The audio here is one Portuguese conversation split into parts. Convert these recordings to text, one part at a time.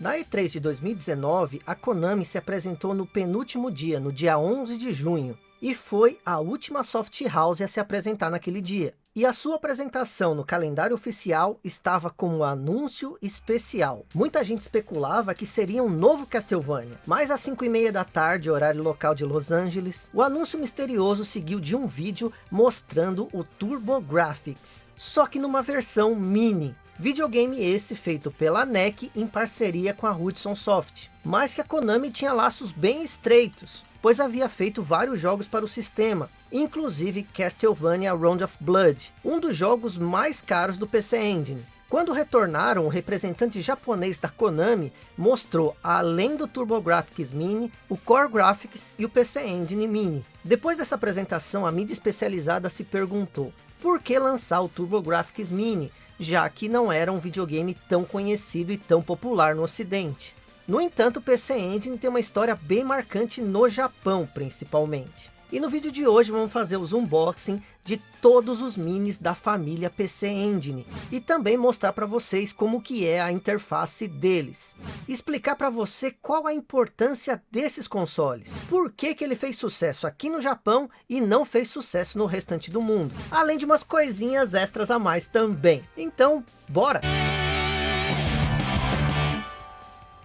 Na E3 de 2019, a Konami se apresentou no penúltimo dia, no dia 11 de junho, e foi a última soft house a se apresentar naquele dia. E a sua apresentação no calendário oficial estava como anúncio especial. Muita gente especulava que seria um novo Castlevania. Mas às 5 e meia da tarde, horário local de Los Angeles, o anúncio misterioso seguiu de um vídeo mostrando o Turbo Graphics. Só que numa versão mini. Videogame esse feito pela NEC em parceria com a Hudson Soft. Mas que a Konami tinha laços bem estreitos pois havia feito vários jogos para o sistema, inclusive Castlevania Round of Blood, um dos jogos mais caros do PC Engine. Quando retornaram, o representante japonês da Konami mostrou, além do TurboGrafx Mini, o Core Graphics e o PC Engine Mini. Depois dessa apresentação, a mídia especializada se perguntou, por que lançar o TurboGrafx Mini, já que não era um videogame tão conhecido e tão popular no ocidente? No entanto, o PC Engine tem uma história bem marcante no Japão, principalmente. E no vídeo de hoje vamos fazer os unboxing de todos os minis da família PC Engine. E também mostrar para vocês como que é a interface deles. Explicar para você qual a importância desses consoles. Por que que ele fez sucesso aqui no Japão e não fez sucesso no restante do mundo. Além de umas coisinhas extras a mais também. Então, bora!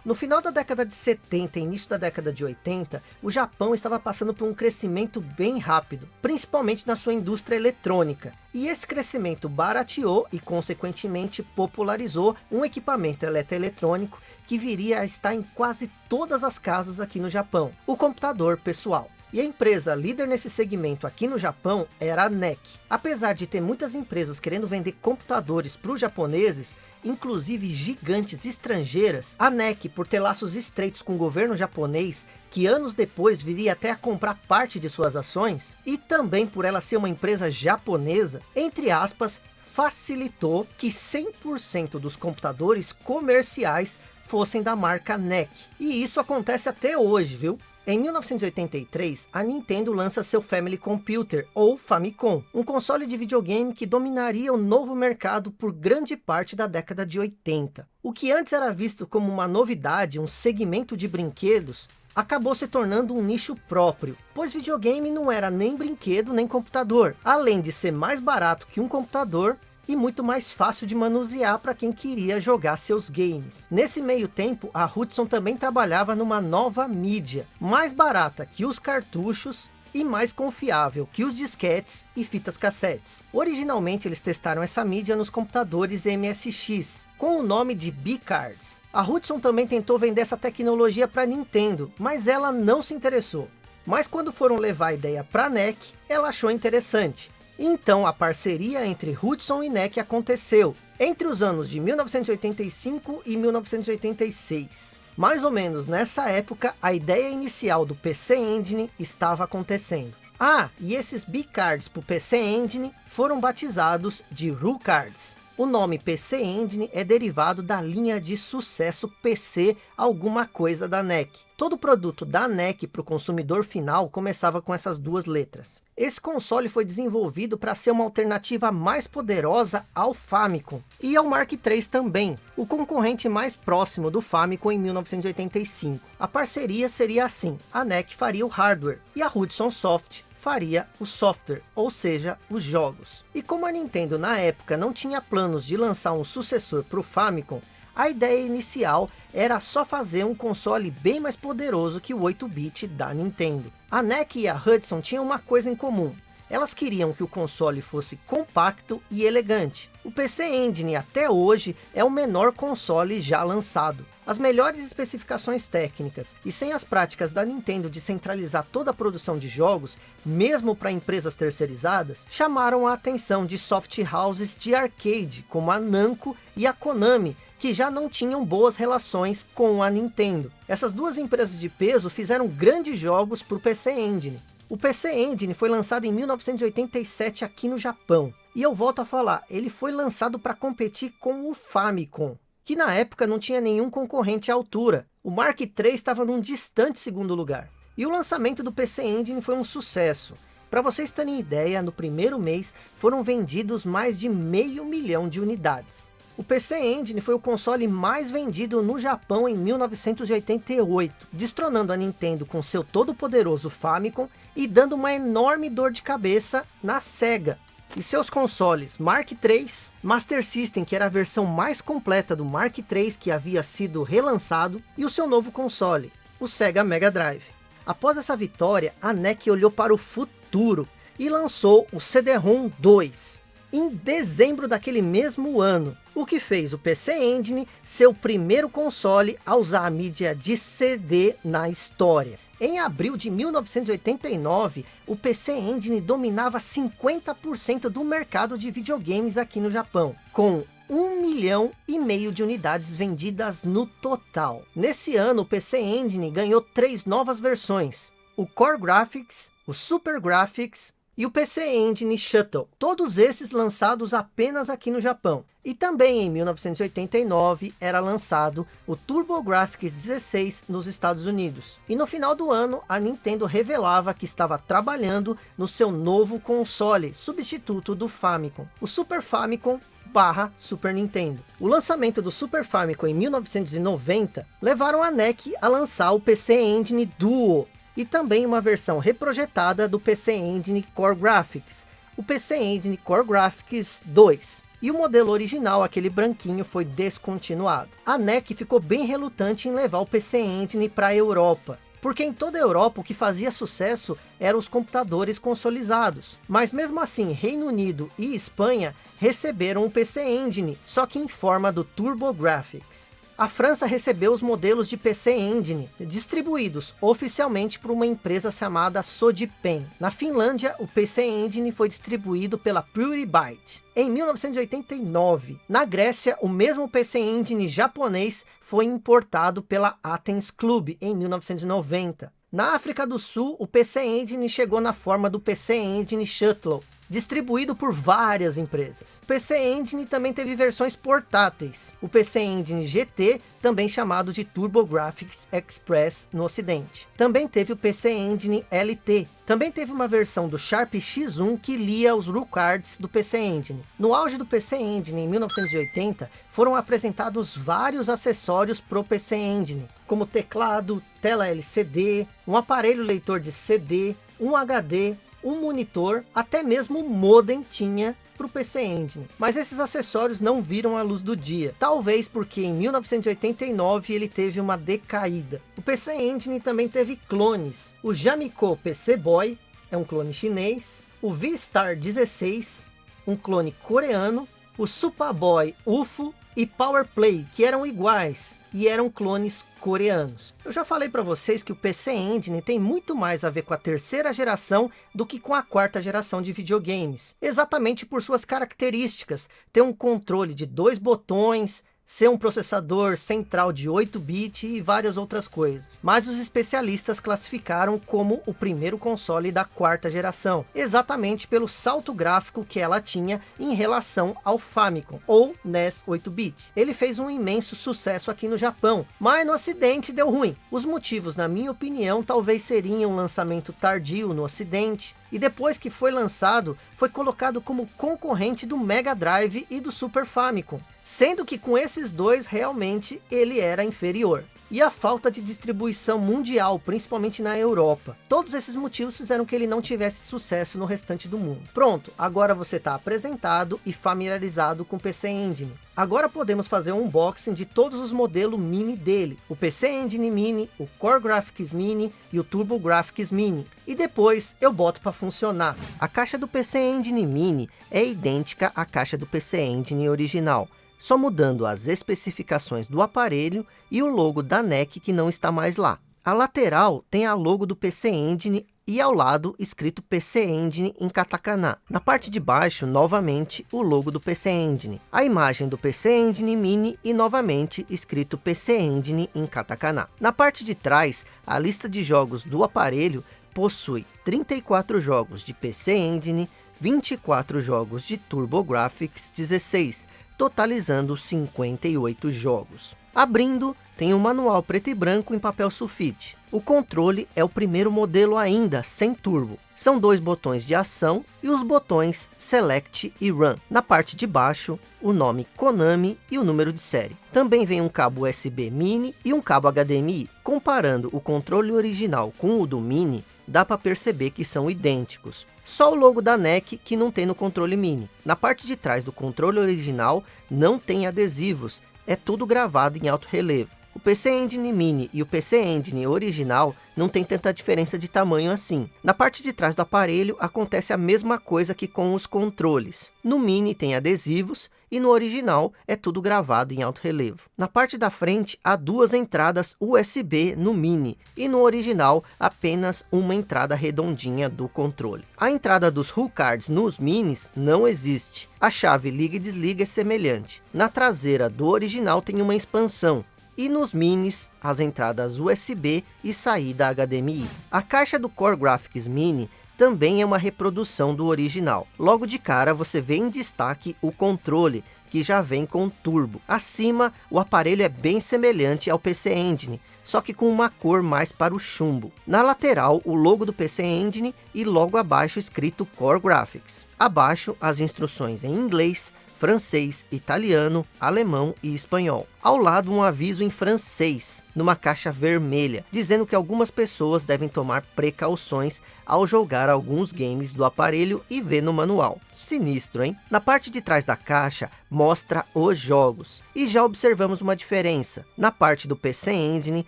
No final da década de 70 e início da década de 80, o Japão estava passando por um crescimento bem rápido, principalmente na sua indústria eletrônica. E esse crescimento barateou e consequentemente popularizou um equipamento eletroeletrônico que viria a estar em quase todas as casas aqui no Japão, o computador pessoal. E a empresa líder nesse segmento aqui no Japão era a NEC. Apesar de ter muitas empresas querendo vender computadores para os japoneses, inclusive gigantes estrangeiras, a NEC, por ter laços estreitos com o governo japonês, que anos depois viria até a comprar parte de suas ações, e também por ela ser uma empresa japonesa, entre aspas, facilitou que 100% dos computadores comerciais fossem da marca NEC. E isso acontece até hoje, viu? Em 1983, a Nintendo lança seu Family Computer, ou Famicom, um console de videogame que dominaria o novo mercado por grande parte da década de 80. O que antes era visto como uma novidade, um segmento de brinquedos, acabou se tornando um nicho próprio, pois videogame não era nem brinquedo nem computador. Além de ser mais barato que um computador, e muito mais fácil de manusear para quem queria jogar seus games. Nesse meio tempo, a Hudson também trabalhava numa nova mídia, mais barata que os cartuchos e mais confiável que os disquetes e fitas cassetes. Originalmente eles testaram essa mídia nos computadores MSX, com o nome de B-Cards. A Hudson também tentou vender essa tecnologia para Nintendo, mas ela não se interessou. Mas quando foram levar a ideia para a NEC, ela achou interessante. Então a parceria entre Hudson e NEC aconteceu entre os anos de 1985 e 1986. Mais ou menos nessa época, a ideia inicial do PC Engine estava acontecendo. Ah, e esses B-Cards para o PC Engine foram batizados de RU Cards. O nome PC Engine é derivado da linha de sucesso PC alguma coisa da NEC. Todo produto da NEC para o consumidor final começava com essas duas letras. Esse console foi desenvolvido para ser uma alternativa mais poderosa ao Famicom e ao Mark III também, o concorrente mais próximo do Famicom em 1985. A parceria seria assim, a NEC faria o hardware e a Hudson Soft faria o software, ou seja, os jogos. E como a Nintendo na época não tinha planos de lançar um sucessor para o Famicom, a ideia inicial era só fazer um console bem mais poderoso que o 8-bit da Nintendo. A NEC e a Hudson tinham uma coisa em comum, elas queriam que o console fosse compacto e elegante. O PC Engine até hoje é o menor console já lançado. As melhores especificações técnicas e sem as práticas da Nintendo de centralizar toda a produção de jogos, mesmo para empresas terceirizadas, chamaram a atenção de soft houses de arcade, como a Namco e a Konami, que já não tinham boas relações com a Nintendo. Essas duas empresas de peso fizeram grandes jogos para o PC Engine. O PC Engine foi lançado em 1987 aqui no Japão. E eu volto a falar, ele foi lançado para competir com o Famicom, que na época não tinha nenhum concorrente à altura. O Mark III estava num distante segundo lugar. E o lançamento do PC Engine foi um sucesso. Para vocês terem ideia, no primeiro mês foram vendidos mais de meio milhão de unidades. O PC Engine foi o console mais vendido no Japão em 1988, destronando a Nintendo com seu todo poderoso Famicom e dando uma enorme dor de cabeça na SEGA, e seus consoles Mark III, Master System, que era a versão mais completa do Mark III que havia sido relançado, e o seu novo console, o Sega Mega Drive. Após essa vitória, a NEC olhou para o futuro e lançou o CD-ROM 2, em dezembro daquele mesmo ano, o que fez o PC Engine ser o primeiro console a usar a mídia de CD na história. Em abril de 1989, o PC Engine dominava 50% do mercado de videogames aqui no Japão, com 1 milhão e meio de unidades vendidas no total. Nesse ano, o PC Engine ganhou três novas versões, o Core Graphics, o Super Graphics e o PC Engine Shuttle, todos esses lançados apenas aqui no Japão. E também em 1989 era lançado o TurboGrafx 16 nos Estados Unidos. E no final do ano a Nintendo revelava que estava trabalhando no seu novo console, substituto do Famicom, o Super Famicom barra Super Nintendo. O lançamento do Super Famicom em 1990 levaram a NEC a lançar o PC Engine Duo, e também uma versão reprojetada do PC Engine Core Graphics, o PC Engine Core Graphics 2. E o modelo original, aquele branquinho, foi descontinuado. A NEC ficou bem relutante em levar o PC Engine para a Europa, porque em toda a Europa o que fazia sucesso eram os computadores consolizados. Mas mesmo assim, Reino Unido e Espanha receberam o PC Engine, só que em forma do TurboGrafx. A França recebeu os modelos de PC Engine, distribuídos oficialmente por uma empresa chamada Sodipen. Na Finlândia, o PC Engine foi distribuído pela PureByte. Em 1989, na Grécia, o mesmo PC Engine japonês foi importado pela Athens Club em 1990. Na África do Sul, o PC Engine chegou na forma do PC Engine Shuttle, distribuído por várias empresas. O PC Engine também teve versões portáteis. O PC Engine GT, também chamado de TurboGrafx Express no ocidente. Também teve o PC Engine LT. Também teve uma versão do Sharp X1 que lia os cards do PC Engine. No auge do PC Engine em 1980, foram apresentados vários acessórios para o PC Engine, como teclado, tela LCD, um aparelho leitor de CD, um HD, um monitor, até mesmo o modem tinha para o PC Engine. Mas esses acessórios não viram a luz do dia. Talvez porque em 1989 ele teve uma decaída. O PC Engine também teve clones. O Jamiko PC Boy é um clone chinês. O V-Star 16, um clone coreano. O Superboy UFO e Power Play, que eram iguais e eram clones coreanos. Eu já falei para vocês que o PC Engine tem muito mais a ver com a terceira geração do que com a quarta geração de videogames. Exatamente por suas características. Ter um controle de dois botões, ser um processador central de 8 bits e várias outras coisas. Mas os especialistas classificaram como o primeiro console da quarta geração, exatamente pelo salto gráfico que ela tinha em relação ao Famicom, ou NES 8-bit. Ele fez um imenso sucesso aqui no Japão, mas no ocidente deu ruim. Os motivos, na minha opinião, talvez seriam um lançamento tardio no ocidente, e depois que foi lançado, foi colocado como concorrente do Mega Drive e do Super Famicom, sendo que com esses dois realmente ele era inferior e a falta de distribuição mundial, principalmente na Europa. Todos esses motivos fizeram que ele não tivesse sucesso no restante do mundo. Pronto, agora você está apresentado e familiarizado com o PC Engine. Agora podemos fazer um unboxing de todos os modelos mini dele, o PC Engine Mini, o Core Graphics Mini e o Turbo Graphics Mini. E depois eu boto para funcionar. A caixa do PC Engine Mini é idêntica à caixa do PC Engine original só mudando as especificações do aparelho e o logo da NEC que não está mais lá. A lateral tem a logo do PC Engine e ao lado escrito PC Engine em katakana. Na parte de baixo, novamente, o logo do PC Engine. A imagem do PC Engine Mini e novamente escrito PC Engine em katakana. Na parte de trás, a lista de jogos do aparelho possui 34 jogos de PC Engine, 24 jogos de TurboGrafx 16, totalizando 58 jogos. Abrindo, tem um manual preto e branco em papel sulfite. O controle é o primeiro modelo ainda, sem turbo. São dois botões de ação e os botões Select e Run. Na parte de baixo, o nome Konami e o número de série. Também vem um cabo USB Mini e um cabo HDMI. Comparando o controle original com o do Mini, dá para perceber que são idênticos. Só o logo da NEC que não tem no controle Mini. Na parte de trás do controle original não tem adesivos, é tudo gravado em alto relevo. O PC Engine Mini e o PC Engine original não tem tanta diferença de tamanho assim. Na parte de trás do aparelho acontece a mesma coisa que com os controles. No Mini tem adesivos e no original é tudo gravado em alto relevo. Na parte da frente há duas entradas USB no Mini e no original apenas uma entrada redondinha do controle. A entrada dos Hull Cards nos Minis não existe. A chave liga e desliga é semelhante. Na traseira do original tem uma expansão e nos minis as entradas USB e saída HDMI. A caixa do Core Graphics Mini também é uma reprodução do original. Logo de cara você vê em destaque o controle, que já vem com turbo. Acima, o aparelho é bem semelhante ao PC Engine, só que com uma cor mais para o chumbo. Na lateral, o logo do PC Engine e logo abaixo escrito Core Graphics. Abaixo, as instruções em inglês, francês, italiano, alemão e espanhol. Ao lado um aviso em francês, numa caixa vermelha, dizendo que algumas pessoas devem tomar precauções ao jogar alguns games do aparelho e ver no manual. Sinistro, hein? Na parte de trás da caixa, mostra os jogos. E já observamos uma diferença. Na parte do PC Engine,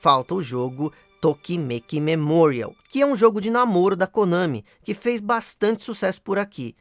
falta o jogo Tokimeki Memorial, que é um jogo de namoro da Konami, que fez bastante sucesso por aqui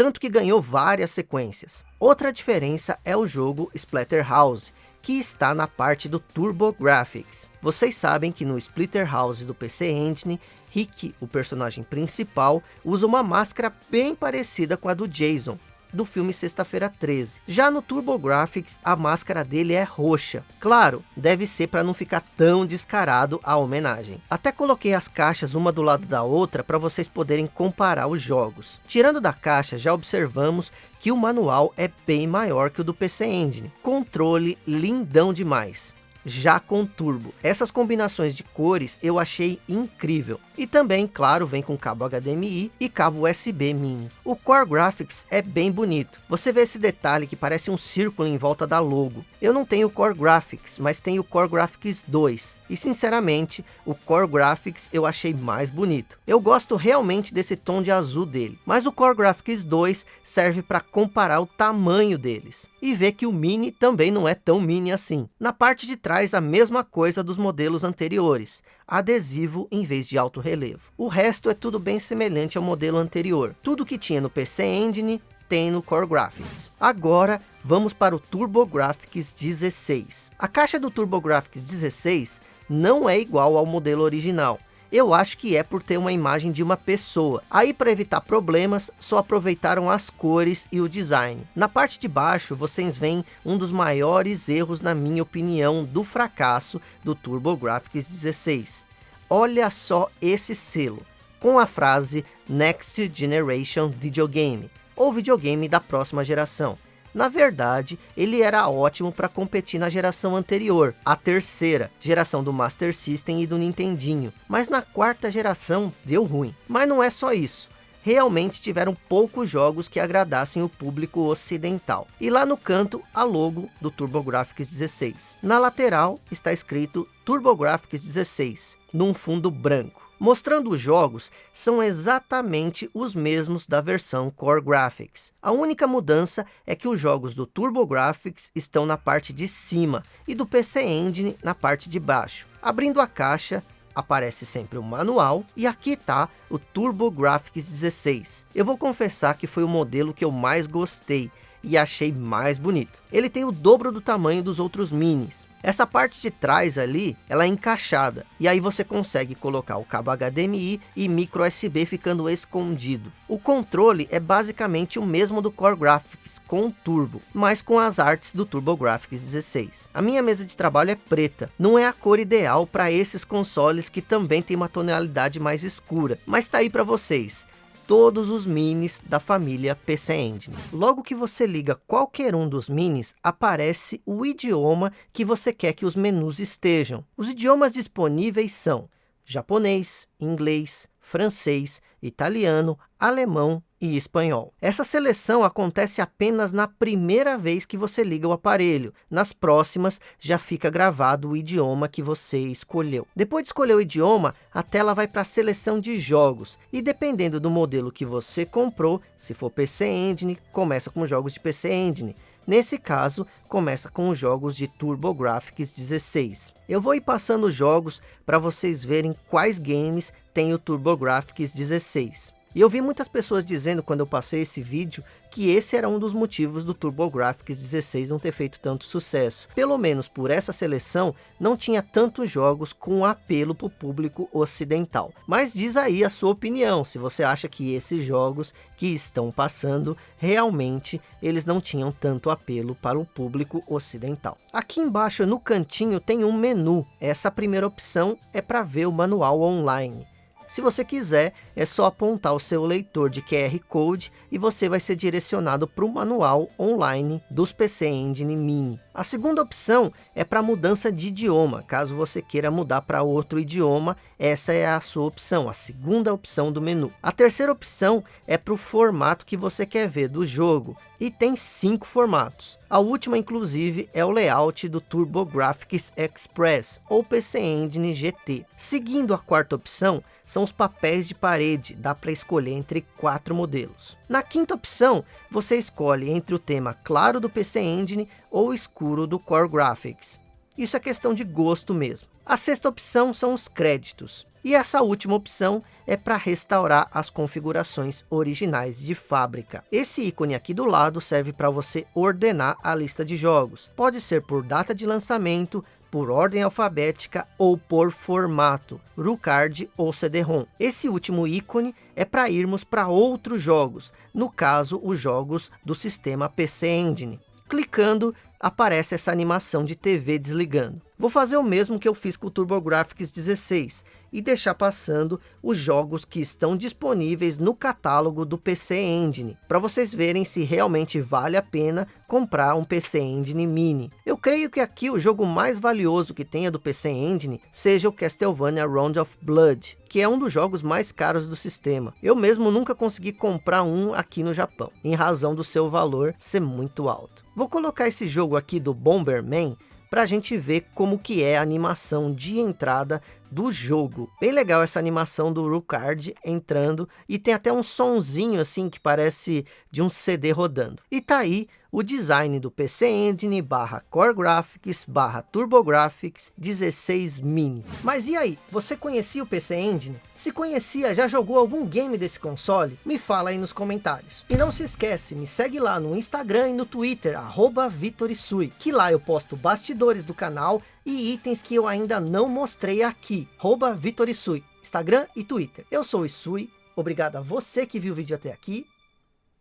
tanto que ganhou várias sequências. Outra diferença é o jogo Splatterhouse, que está na parte do TurboGrafx. Vocês sabem que no Splatterhouse do PC Engine, Rick, o personagem principal, usa uma máscara bem parecida com a do Jason, do filme Sexta-feira 13. Já no TurboGrafx, a máscara dele é roxa. Claro, deve ser para não ficar tão descarado a homenagem. Até coloquei as caixas uma do lado da outra para vocês poderem comparar os jogos. Tirando da caixa, já observamos que o manual é bem maior que o do PC Engine. Controle lindão demais já com turbo. Essas combinações de cores eu achei incrível. E também, claro, vem com cabo HDMI e cabo USB mini. O Core Graphics é bem bonito. Você vê esse detalhe que parece um círculo em volta da logo. Eu não tenho Core Graphics, mas tenho Core Graphics 2. E sinceramente, o Core Graphics eu achei mais bonito. Eu gosto realmente desse tom de azul dele. Mas o Core Graphics 2 serve para comparar o tamanho deles. E ver que o Mini também não é tão mini assim. Na parte de trás a mesma coisa dos modelos anteriores. Adesivo em vez de alto relevo. O resto é tudo bem semelhante ao modelo anterior. Tudo que tinha no PC Engine tem no Core Graphics. Agora vamos para o TurboGrafx 16. A caixa do TurboGrafx 16 não é igual ao modelo original. Eu acho que é por ter uma imagem de uma pessoa. Aí para evitar problemas, só aproveitaram as cores e o design. Na parte de baixo, vocês veem um dos maiores erros, na minha opinião, do fracasso do TurboGrafx 16. Olha só esse selo, com a frase Next Generation Videogame, ou videogame da próxima geração. Na verdade, ele era ótimo para competir na geração anterior, a terceira, geração do Master System e do Nintendinho. Mas na quarta geração deu ruim. Mas não é só isso. Realmente tiveram poucos jogos que agradassem o público ocidental. E lá no canto, a logo do TurboGrafx 16. Na lateral está escrito TurboGrafx 16, num fundo branco mostrando os jogos são exatamente os mesmos da versão Core Graphics. A única mudança é que os jogos do TurboGrafx estão na parte de cima e do PC Engine na parte de baixo. Abrindo a caixa, aparece sempre o manual e aqui está o TurboGrafx 16. Eu vou confessar que foi o modelo que eu mais gostei e achei mais bonito. Ele tem o dobro do tamanho dos outros minis. Essa parte de trás ali, ela é encaixada. E aí você consegue colocar o cabo HDMI e micro USB ficando escondido. O controle é basicamente o mesmo do Core Graphics, com turbo, mas com as artes do TurboGrafx 16. A minha mesa de trabalho é preta. Não é a cor ideal para esses consoles que também tem uma tonalidade mais escura. Mas tá aí para vocês todos os minis da família PC Engine. Logo que você liga qualquer um dos minis, aparece o idioma que você quer que os menus estejam. Os idiomas disponíveis são japonês, inglês, francês, italiano, alemão e espanhol. Essa seleção acontece apenas na primeira vez que você liga o aparelho. Nas próximas, já fica gravado o idioma que você escolheu. Depois de escolher o idioma, a tela vai para a seleção de jogos. E dependendo do modelo que você comprou, se for PC Engine, começa com jogos de PC Engine. Nesse caso, começa com os jogos de TurboGrafx 16. Eu vou ir passando os jogos para vocês verem quais games tem o TurboGrafx 16. E eu vi muitas pessoas dizendo quando eu passei esse vídeo que esse era um dos motivos do TurboGrafx 16 não ter feito tanto sucesso. Pelo menos por essa seleção, não tinha tantos jogos com apelo para o público ocidental. Mas diz aí a sua opinião, se você acha que esses jogos que estão passando, realmente eles não tinham tanto apelo para o público ocidental. Aqui embaixo no cantinho tem um menu, essa primeira opção é para ver o manual online. Se você quiser, é só apontar o seu leitor de QR Code e você vai ser direcionado para o manual online dos PC Engine Mini. A segunda opção é para mudança de idioma, caso você queira mudar para outro idioma, essa é a sua opção, a segunda opção do menu. A terceira opção é para o formato que você quer ver do jogo, e tem cinco formatos. A última, inclusive, é o layout do TurboGrafx Express, ou PC Engine GT. Seguindo a quarta opção, são os papéis de parede, dá para escolher entre quatro modelos. Na quinta opção, você escolhe entre o tema claro do PC Engine ou escuro do Core Graphics. Isso é questão de gosto mesmo. A sexta opção são os créditos. E essa última opção é para restaurar as configurações originais de fábrica. Esse ícone aqui do lado serve para você ordenar a lista de jogos. Pode ser por data de lançamento, por ordem alfabética ou por formato, RuCard ou CD-ROM. Esse último ícone é para irmos para outros jogos, no caso os jogos do sistema PC Engine. Clicando, aparece essa animação de TV desligando. Vou fazer o mesmo que eu fiz com o TurboGrafx 16 e deixar passando os jogos que estão disponíveis no catálogo do PC Engine, para vocês verem se realmente vale a pena comprar um PC Engine Mini. Eu creio que aqui o jogo mais valioso que tenha do PC Engine seja o Castlevania Round of Blood, que é um dos jogos mais caros do sistema. Eu mesmo nunca consegui comprar um aqui no Japão, em razão do seu valor ser muito alto. Vou colocar esse jogo aqui do Bomberman para a gente ver como que é a animação de entrada do jogo. Bem legal essa animação do Rucard entrando e tem até um sonzinho assim que parece de um CD rodando. E tá aí o design do PC Engine barra Core Graphics barra TurboGrafx 16 Mini. Mas e aí, você conhecia o PC Engine? Se conhecia, já jogou algum game desse console? Me fala aí nos comentários. E não se esquece, me segue lá no Instagram e no Twitter, arroba Vitorisui, que lá eu posto bastidores do canal e itens que eu ainda não mostrei aqui, arroba Vitorisui, Instagram e Twitter. Eu sou o Isui, obrigado a você que viu o vídeo até aqui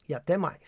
e até mais.